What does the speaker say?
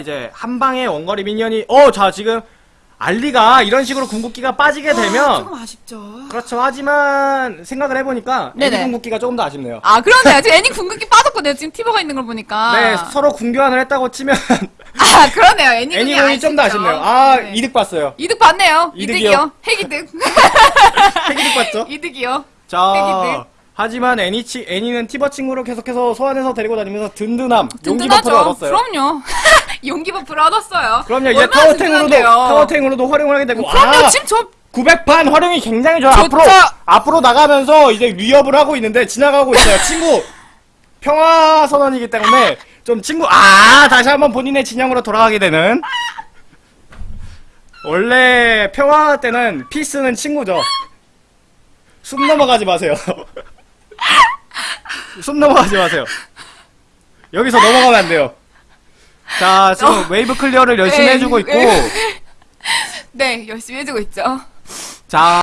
이제 한 방에 원거리 minion이 어 자 지금 알리가 이런 식으로 궁극기가 빠지게 아, 되면 조금 아쉽죠. 그렇죠 하지만 생각을 해보니까 애니 네네. 궁극기가 조금 더 아쉽네요 아, 그러네요. 지금 애니 궁극기 빠졌거든요. 지금 티버가 있는 걸 보니까. 네 서로 궁교환을 했다고 치면 아, 그러네요. 애니 애니 궁이 좀 더. 아쉽네요 아 네. 이득 봤어요 이득 봤네요. 이득이요. 핵이득. 핵이득 봤죠 이득이요. 자 핵이득. 하지만 애니 치, 애니는 티버 친구를 계속해서 소환해서 데리고 다니면서 든든함 용기 든든하죠. buff를 얻었어요 그럼요. 용기 버프를 얻었어요. 그럼요 이제 타워탱으로도. 타워탱으로도 활용을 하게 되고 그럼요. 아, 지금 저 900판 활용이 굉장히 좋아요. 좋죠. 앞으로 앞으로 나가면서 이제 위협을 하고 있는데 지나가고 있어요. 친구 평화 선언이기 때문에 좀 친구 아 다시 한번 본인의 진영으로 돌아가게 되는 원래 평화 때는 피스는 친구죠. 숨 넘어가지 마세요. 숨 넘어가지 마세요. 여기서 넘어가면 안 돼요. 자 지금 wave clear를 열심히 네, 해주고 있고 네. 네, 열심히 해주고 있죠. 자